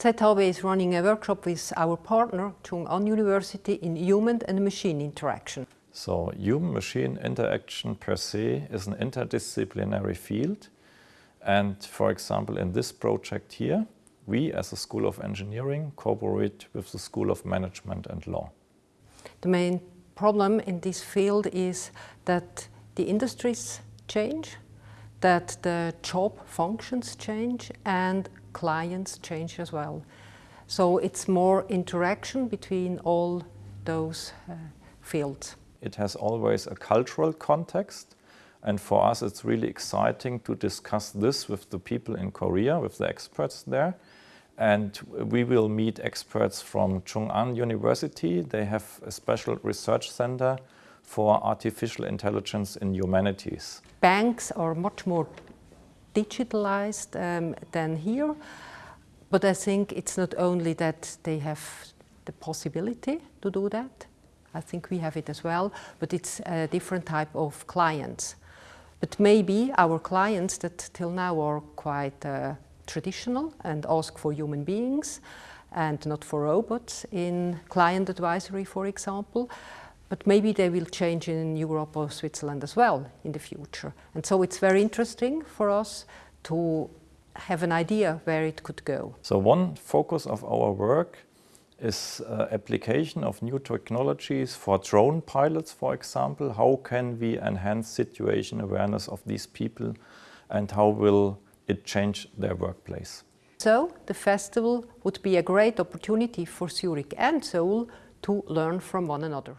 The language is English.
ZHAW is running a workshop with our partner, Chung-Ang University, in human and machine interaction. So human-machine interaction per se is an interdisciplinary field. And for example, in this project here, we as a School of Engineering cooperate with the School of Management and Law. The main problem in this field is that the industries change, that the job functions change and clients change as well. So it's more interaction between all those uh, fields. It has always a cultural context and for us it's really exciting to discuss this with the people in Korea, with the experts there. And we will meet experts from Chung-Ang University. They have a special research center for artificial intelligence in humanities. Banks are much more digitalized um, than here, but I think it's not only that they have the possibility to do that, I think we have it as well, but it's a different type of clients. But maybe our clients that till now are quite uh, traditional and ask for human beings and not for robots in client advisory, for example. But maybe they will change in Europe or Switzerland as well in the future. And so it's very interesting for us to have an idea where it could go. So one focus of our work is uh, application of new technologies for drone pilots, for example. How can we enhance situation awareness of these people and how will it change their workplace? So the festival would be a great opportunity for Zurich and Seoul to learn from one another.